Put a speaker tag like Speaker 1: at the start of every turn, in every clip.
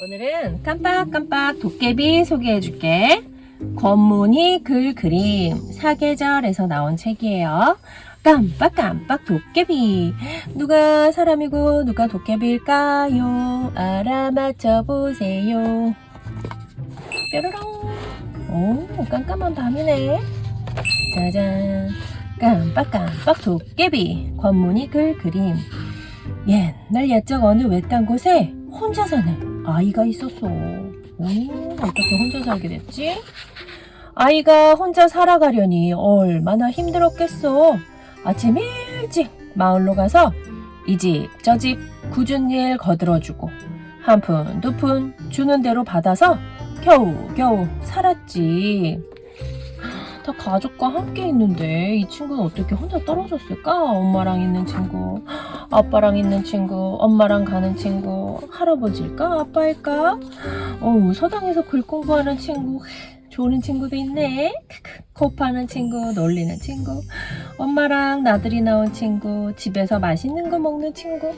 Speaker 1: 오늘은 깜빡깜빡 도깨비 소개해줄게. 권문희 글 그림 사계절에서 나온 책이에요. 깜빡깜빡 도깨비 누가 사람이고 누가 도깨비일까요? 알아맞혀 보세요. 뾰로롱 오 깜깜한 밤이네. 짜잔 깜빡깜빡 도깨비 권문희 글 그림 옛날 옛적 어느 외딴 곳에 혼자 사는 아이가 있었어. 오, 어떻게 혼자 살게 됐지? 아이가 혼자 살아가려니 얼마나 힘들었겠어. 아침 일찍 마을로 가서 이 집 저 집 굳은 일 거들어주고 한 푼 두 푼 주는 대로 받아서 겨우 겨우 살았지. 다 가족과 함께 있는데 이 친구는 어떻게 혼자 떨어졌을까? 엄마랑 있는 친구, 아빠랑 있는 친구, 엄마랑 가는 친구, 할아버지일까? 아빠일까? 어우, 서당에서 글 공부하는 친구, 좋은 친구도 있네. 코파는 친구, 놀리는 친구, 엄마랑 나들이 나온 친구, 집에서 맛있는 거 먹는 친구,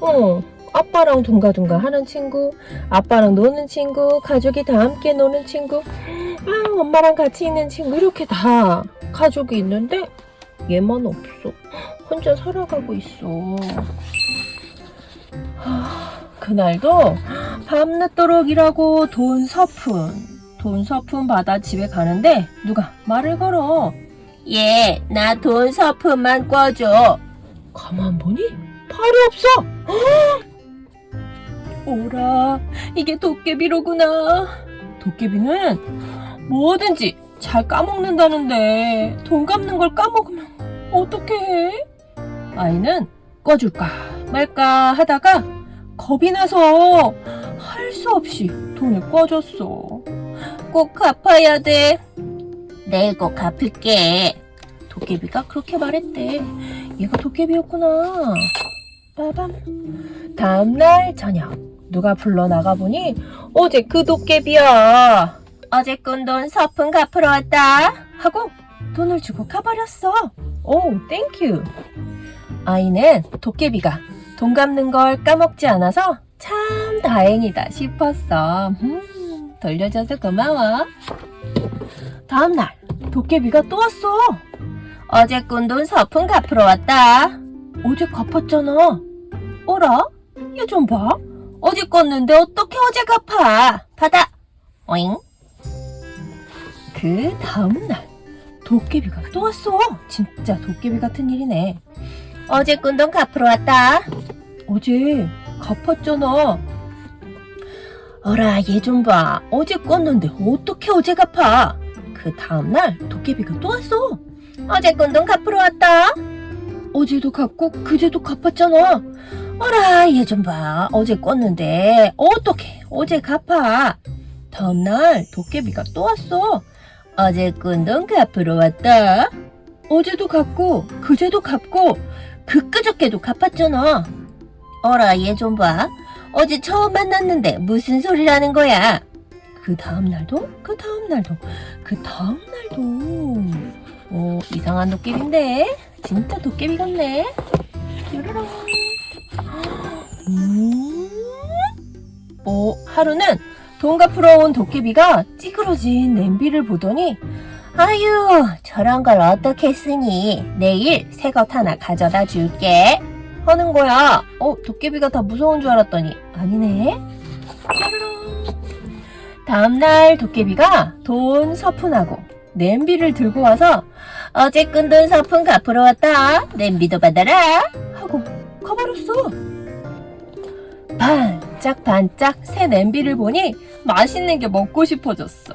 Speaker 1: 어, 아빠랑 둥가둥가 하는 친구, 아빠랑 노는 친구, 가족이 다 함께 노는 친구, 아, 엄마랑 같이 있는 친구 이렇게 다 가족이 있는데 얘만 없어. 혼자 살아가고 있어. 하, 그날도 밤늦도록 일하고 돈 서푼, 돈 서푼 받아 집에 가는데 누가 말을 걸어. 얘, 나 돈 서푼만 꿔줘. 가만 보니 팔이 없어. 오라, 이게 도깨비로구나. 도깨비는 뭐든지 잘 까먹는다는데 돈 갚는 걸 까먹으면 어떻게 해? 아이는 꺼줄까 말까 하다가 겁이 나서 할 수 없이 돈을 꺼줬어. 꼭 갚아야 돼. 내일 꼭 갚을게. 도깨비가 그렇게 말했대. 얘가 도깨비였구나. 빠밤. 다음날 저녁 누가 불러 나가 보니 어제 그 도깨비야. 어제 꾼 돈 서푼 갚으러 왔다 하고 돈을 주고 가버렸어. 오, thank you. 아이는 도깨비가 돈 갚는 걸 까먹지 않아서 참 다행이다 싶었어. 음, 돌려줘서 고마워. 다음날 도깨비가 또 왔어. 어제 꾼 돈 서푼 갚으러 왔다. 어제 갚았잖아. 어라? 얘 좀 봐. 어제 껐는데 어떻게 어제 갚아? 받아. 오잉? 그 다음날 도깨비가 또 왔어. 진짜 도깨비 같은 일이네. 어제 꾼 돈 갚으러 왔다. 어제 갚았잖아. 어라 얘 좀 봐. 어제 껐는데 어떻게 어제 갚아? 그 다음날 도깨비가 또 왔어. 어제 꾼 돈 갚으러 왔다. 어제도 갚고 그제도 갚았잖아. 어라 얘 좀 봐. 어제 껐는데 어떻게 어제 갚아? 다음날 도깨비가 또 왔어. 어제 꾼돈 갚으러 왔다. 어제도 갚고 그제도 갚고 그끄저께도 갚았잖아. 어라 얘 좀 봐. 어제 처음 만났는데 무슨 소리라는 거야. 그 다음날도 그 다음날도 그 다음날도 어 이상한 도깨비인데 진짜 도깨비 같네. 뾰로롱. 하루는 돈 갚으러 온 도깨비가 찌그러진 냄비를 보더니 아유 저런 걸 어떻게 쓰니? 내일 새 것 하나 가져다 줄게. 하는 거야. 어 도깨비가 다 무서운 줄 알았더니. 아니네. 다음날 도깨비가 돈 서푼하고 냄비를 들고 와서 어제 끈돈 서푼 갚으러 왔다. 냄비도 받아라. 하고 가버렸어 반짝반짝 새 냄비를 보니 맛있는 게 먹고 싶어졌어.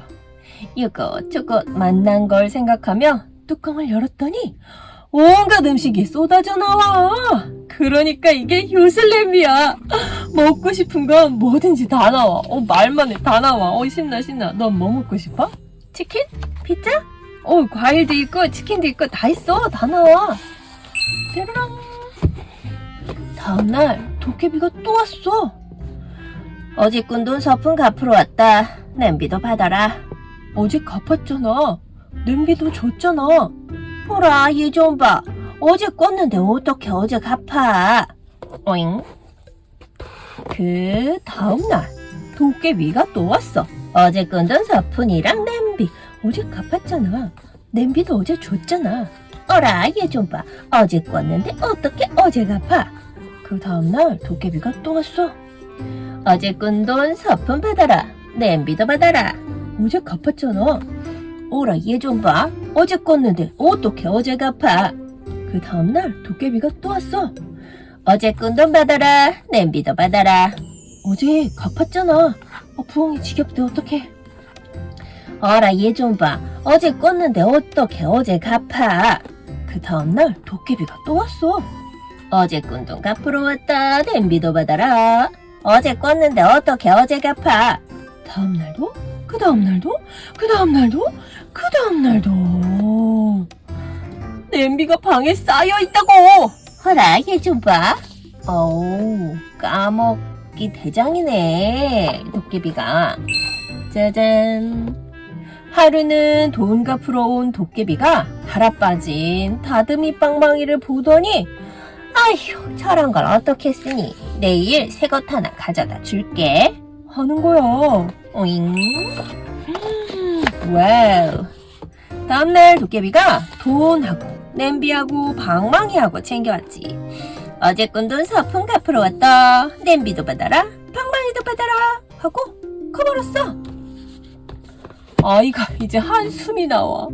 Speaker 1: 이것저것 만난 걸 생각하며 뚜껑을 열었더니 온갖 음식이 쏟아져 나와. 그러니까 이게 요슬냄비야. 먹고 싶은 건 뭐든지 다 나와. 어, 말만 해. 다 나와. 어, 신나, 신나. 넌 뭐 먹고 싶어? 치킨? 피자? 어, 과일도 있고, 치킨도 있고, 다 있어. 다 나와. 뾰로롱. 다음날 도깨비가 또 왔어. 어제 꾼 돈 서푼 갚으러 왔다. 냄비도 받아라. 어제 갚았잖아. 냄비도 줬잖아. 보라, 얘 좀 봐. 어제 껐는데 어떻게 어제 갚아? 오잉? 그 다음날 도깨비가 또 왔어. 어제 끈던 사푼이랑 냄비. 어제 갚았잖아. 냄비도 어제 줬잖아. 어라, 얘 좀 봐. 어제 껐는데 어떻게 어제 갚아? 그 다음날 도깨비가 또 왔어. 어제 끈돈 서푼 받아라. 냄비도 받아라. 어제 갚았잖아. 어라, 얘 좀 봐. 어제 껐는데 어떻게 어제 갚아? 그 다음날 도깨비가 또 왔어. 어제 끈돈 받아라. 냄비도 받아라. 어제 갚았잖아. 어, 부엉이 지겹대 어떡해. 어라 얘 좀 봐. 어제 껐는데 어떻게 어제 갚아. 그 다음날 도깨비가 또 왔어. 어제 꾼 돈 갚으러 왔다. 냄비도 받아라. 어제 껐는데 어떻게 어제 갚아. 다음날도? 그 다음날도? 그 다음날도? 그 다음날도. 냄비가 방에 쌓여 있다고. 허라 얘 좀 봐. 어우 까먹기 대장이네 도깨비가. 짜잔. 하루는 돈 갚으러 온 도깨비가 달아 빠진 다듬이 빵망이를 보더니 아휴 저런 걸 어떻게 쓰니? 내일 새 것 하나 가져다 줄게. 하는 거야. 오잉. 음, wow. 다음날 도깨비가 돈하고 냄비하고 방망이하고 챙겨왔지. 어제 꾼 돈 서푼 갚으러 왔다. 냄비도 받아라 방망이도 받아라 하고 가버렸어 아이가 이제 한숨이 나와.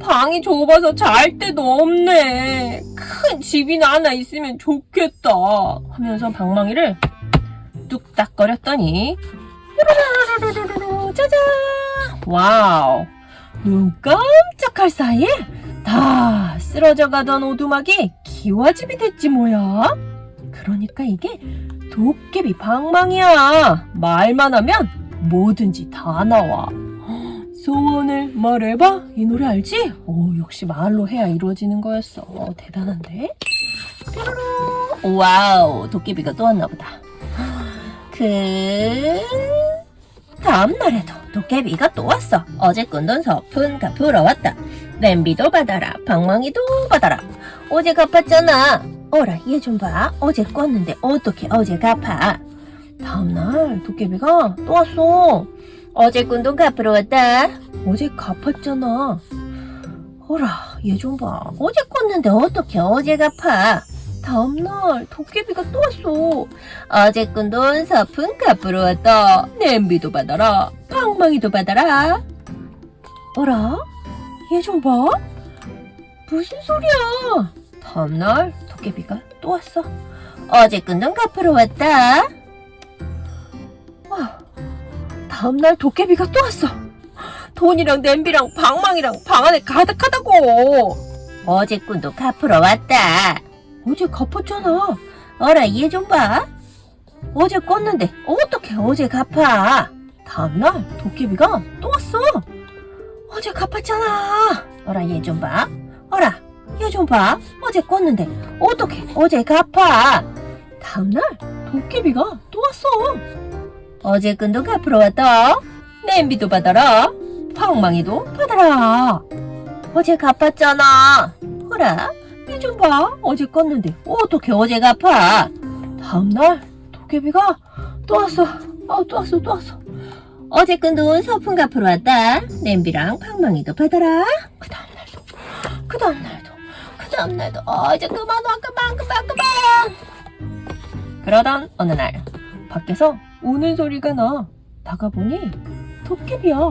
Speaker 1: 방이 좁아서 잘 데도 없네. 큰 집이나 하나 있으면 좋겠다. 하면서 방망이를 뚝딱거렸더니 짜잔! wow! 눈 깜짝할 사이에 다 쓰러져 가던 오두막이 기와집이 됐지 뭐야. 그러니까 이게 도깨비 방망이야. 말만 하면 뭐든지 다 나와. 소원을 말해봐? 이 노래 알지? 오 역시 말로 해야 이루어지는 거였어. 어, 대단한데? 뾰로로. wow 도깨비가 또 왔나 보다. 그 다음 날에도 도깨비가 또 왔어. 어제 꾼 돈 서푼 갚으러 왔다. 냄비도 받아라 방망이도 받아라. 어제 갚았잖아. 어라 얘 좀 봐. 어제 꿨는데 어떻게 어제 갚아? 다음날 도깨비가 또 왔어 어제 꾼 돈 갚으러 왔다. 어제 갚았잖아. 어라, 얘 좀 봐. 어제 꿨는데 어떻게 어제 갚아? 다음날 도깨비가 또 왔어. 어제 꾼돈 서푼 갚으러 왔다. 냄비도 받아라. 방망이도 받아라. 어라? 얘 좀 봐. 무슨 소리야? 다음날 도깨비가 또 왔어. 어제 꾼돈 갚으러 왔다. 와. 다음날 도깨비가 또 왔어. 돈이랑 냄비랑 방망이랑 방 안에 가득하다고. 어제 꾼도 갚으러 왔다. 어제 갚았잖아. 어라 얘 좀 봐. 어제 껐는데 어떻게 어제 갚아. 다음날 도깨비가 또 왔어. 어제 갚았잖아. 어라 얘 좀 봐. 어라 얘 좀 봐. 어제 껐는데 어떻게 어제 갚아. 다음날 도깨비가 또 왔어. 어제 끈도 갚으러 왔다. 냄비도 받아라. 방망이도 받아라. 어제 갚았잖아. 허라, 얘좀 봐. 어제 껐는데 어떻게 어제 갚아? 다음날 도깨비가 또 왔어. 어, 또 왔어, 또 왔어. 어제 끈돈 서푼 갚으러 왔다. 냄비랑 방망이도 받아라. 그 다음날도, 그 다음날도, 그 다음날도. 어, 이제 그만 와, 그만, 그만, 그만. 그러던 어느 날 밖에서 우는 소리가 나. 나가보니 도깨비야.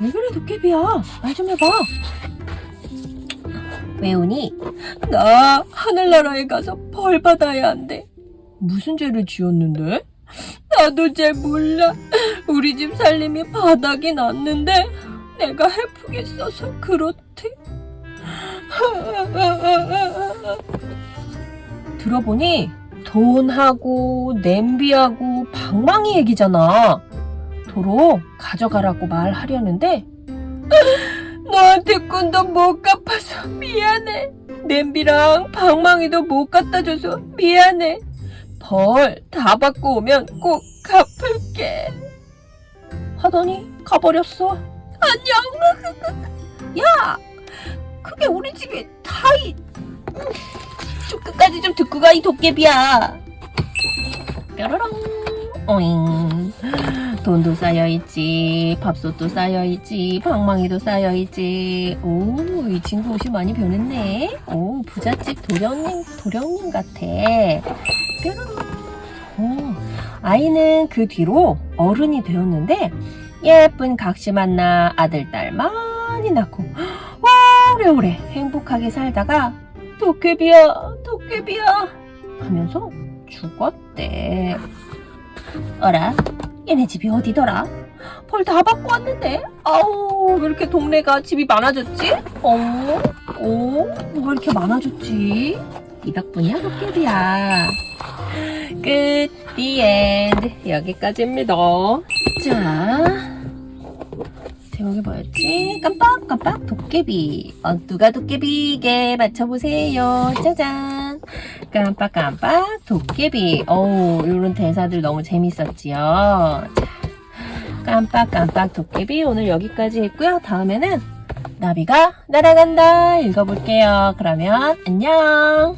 Speaker 1: 왜 그래 도깨비야? 말 좀 해봐. 왜 우니? 나 하늘나라에 가서 벌 받아야 한대. 무슨 죄를 지었는데? 나도 잘 몰라. 우리 집 살림이 바닥이 났는데 내가 해프게 써서 그렇대. 들어보니 돈하고 냄비하고 방망이 얘기잖아. 도로 가져가라고 말하려는데 너한테 꾼도 못 갚아서 미안해. 냄비랑 방망이도 못 갖다 줘서 미안해. 벌 다 받고 오면 꼭 갚을게. 하더니 가버렸어. 안녕. 끝까지 좀 듣고 가이 도깨비야? 뾰로롱. 오잉. 돈도 쌓여있지 밥솥도 쌓여있지 방망이도 쌓여있지. 오 이 친구 옷이 많이 변했네. 오 부잣집 도령님 도령님 같아. 뾰로롱. 오, 아이는 그 뒤로 어른이 되었는데 예쁜 각시 만나 아들 딸 많이 낳고 오래오래 행복하게 살다가 도깨비야 도깨비야. 하면서 죽었대. 어라 얘네 집이 어디더라? 벌 다 받고 왔는데? 아우 왜 이렇게 동네가 집이 많아졌지? 어? 어? 뭐가 이렇게 많아졌지? 이 덕분이야 도깨비야. 끝 the end. 여기까지입니다. 자 제목이 뭐였지? 깜빡깜빡. 도깨비. 어, 누가 도깨비게 맞춰보세요. 짜잔. 깜빡깜빡. 도깨비. 오 이런 대사들 너무 재밌었지요. 자, 깜빡깜빡. 도깨비 오늘 여기까지 했고요. 다음에는 나비가 날아간다. 읽어볼게요. 그러면 안녕